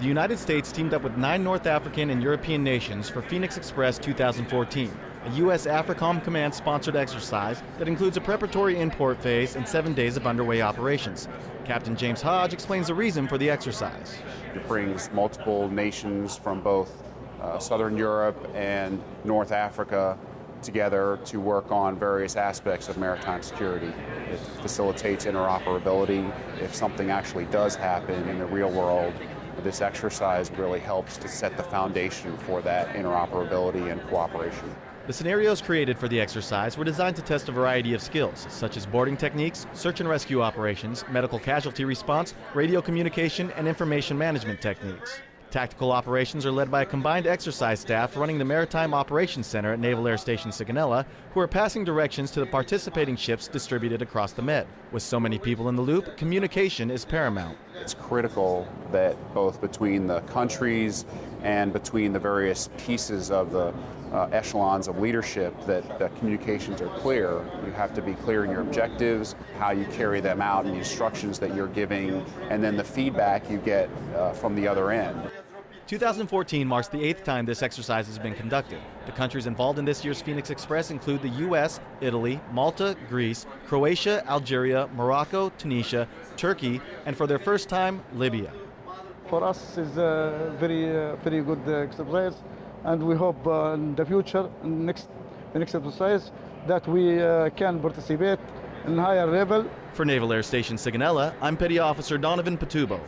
The United States teamed up with nine North African and European nations for Phoenix Express 2014, a U.S. AFRICOM Command sponsored exercise that includes a preparatory import phase and seven days of underway operations. Captain James Hodge explains the reason for the exercise. It brings multiple nations from both uh, Southern Europe and North Africa together to work on various aspects of maritime security. It facilitates interoperability. If something actually does happen in the real world, this exercise really helps to set the foundation for that interoperability and cooperation. The scenarios created for the exercise were designed to test a variety of skills, such as boarding techniques, search and rescue operations, medical casualty response, radio communication, and information management techniques. Tactical operations are led by a combined exercise staff running the Maritime Operations Center at Naval Air Station Sigonella, who are passing directions to the participating ships distributed across the Med. With so many people in the loop, communication is paramount. It's critical that both between the countries and between the various pieces of the uh, echelons of leadership that the communications are clear. You have to be clear in your objectives, how you carry them out, and the instructions that you're giving, and then the feedback you get uh, from the other end. 2014 marks the eighth time this exercise has been conducted. The countries involved in this year's Phoenix Express include the U.S., Italy, Malta, Greece, Croatia, Algeria, Morocco, Tunisia, Turkey, and for their first time, Libya. For us, it's a very, uh, very good exercise, and we hope uh, in the future, in next, the next exercise, that we uh, can participate in higher level. For Naval Air Station Sigonella, I'm Petty Officer Donovan Patubo.